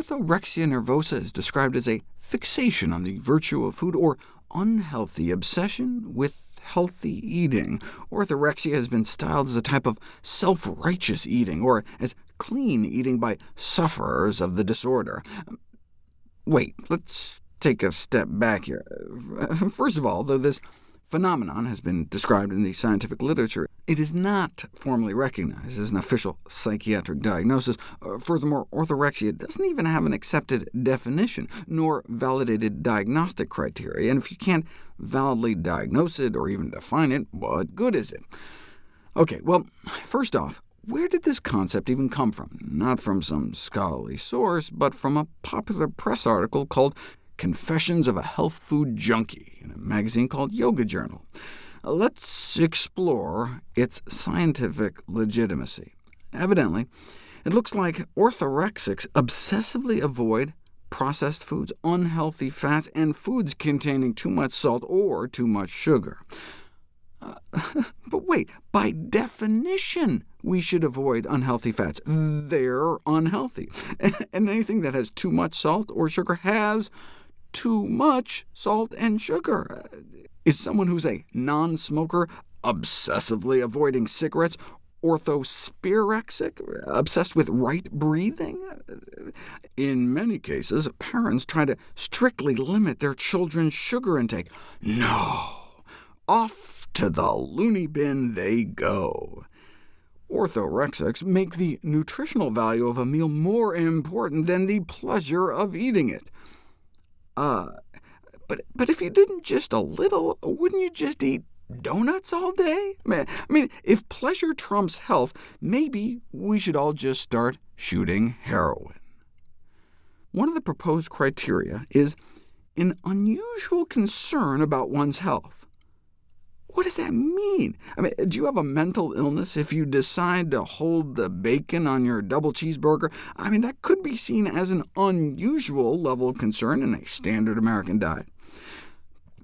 orthorexia nervosa is described as a fixation on the virtue of food, or unhealthy obsession with healthy eating. Orthorexia has been styled as a type of self-righteous eating, or as clean eating by sufferers of the disorder. Wait, let's take a step back here. First of all, though this phenomenon has been described in the scientific literature, it is not formally recognized as an official psychiatric diagnosis. Uh, furthermore, orthorexia doesn't even have an accepted definition, nor validated diagnostic criteria, and if you can't validly diagnose it or even define it, what good is it? OK, well, first off, where did this concept even come from? Not from some scholarly source, but from a popular press article called Confessions of a Health Food Junkie in a magazine called Yoga Journal. Let's explore its scientific legitimacy. Evidently, it looks like orthorexics obsessively avoid processed foods, unhealthy fats, and foods containing too much salt or too much sugar. Uh, but wait, by definition, we should avoid unhealthy fats. They're unhealthy. and anything that has too much salt or sugar has too much salt and sugar. Is someone who's a non-smoker obsessively avoiding cigarettes orthospirexic, obsessed with right breathing? In many cases, parents try to strictly limit their children's sugar intake. No! Off to the loony bin they go. Orthorexics make the nutritional value of a meal more important than the pleasure of eating it. Uh, but, but if you didn't just a little, wouldn't you just eat donuts all day? Man, I mean, if pleasure trumps health, maybe we should all just start shooting heroin. One of the proposed criteria is an unusual concern about one's health. What does that mean? I mean, do you have a mental illness if you decide to hold the bacon on your double cheeseburger? I mean, that could be seen as an unusual level of concern in a standard American diet.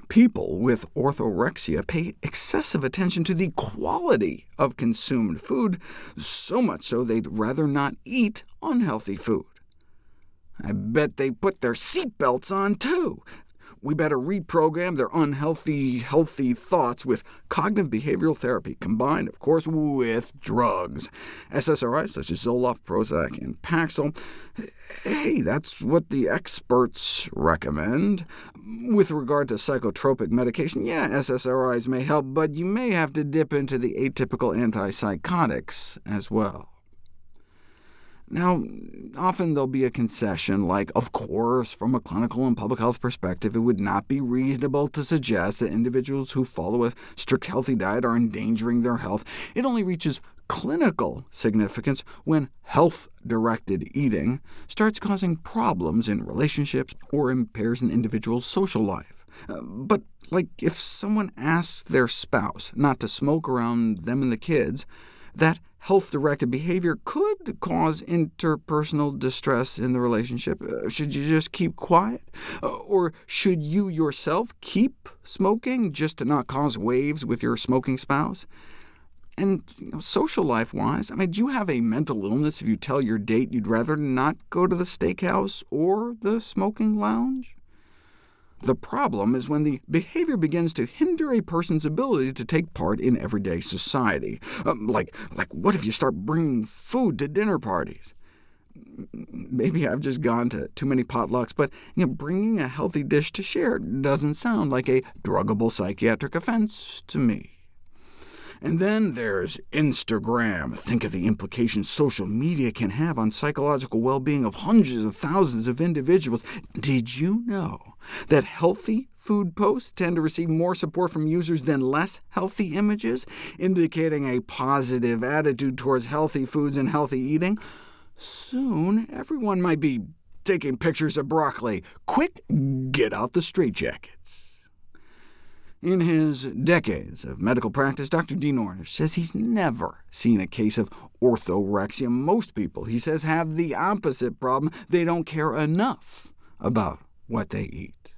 People with orthorexia pay excessive attention to the quality of consumed food, so much so they'd rather not eat unhealthy food. I bet they put their seatbelts on, too. We better reprogram their unhealthy, healthy thoughts with cognitive behavioral therapy, combined, of course, with drugs. SSRIs such as Zoloft, Prozac, and Paxil. Hey, that's what the experts recommend. With regard to psychotropic medication, yeah, SSRIs may help, but you may have to dip into the atypical antipsychotics as well. Now, often there'll be a concession like, of course, from a clinical and public health perspective, it would not be reasonable to suggest that individuals who follow a strict healthy diet are endangering their health. It only reaches clinical significance when health-directed eating starts causing problems in relationships or impairs an individual's social life. Uh, but like if someone asks their spouse not to smoke around them and the kids, that health-directed behavior could cause interpersonal distress in the relationship. Uh, should you just keep quiet? Uh, or should you yourself keep smoking just to not cause waves with your smoking spouse? And you know, social life-wise, I mean, do you have a mental illness if you tell your date you'd rather not go to the steakhouse or the smoking lounge? The problem is when the behavior begins to hinder a person's ability to take part in everyday society. Um, like, like, what if you start bringing food to dinner parties? Maybe I've just gone to too many potlucks, but you know, bringing a healthy dish to share doesn't sound like a druggable psychiatric offense to me. And then there's Instagram. Think of the implications social media can have on psychological well-being of hundreds of thousands of individuals. Did you know that healthy food posts tend to receive more support from users than less healthy images, indicating a positive attitude towards healthy foods and healthy eating? Soon, everyone might be taking pictures of broccoli. Quick, get out the straitjackets. In his decades of medical practice, Dr. Dean Ornish says he's never seen a case of orthorexia. Most people, he says, have the opposite problem. They don't care enough about what they eat.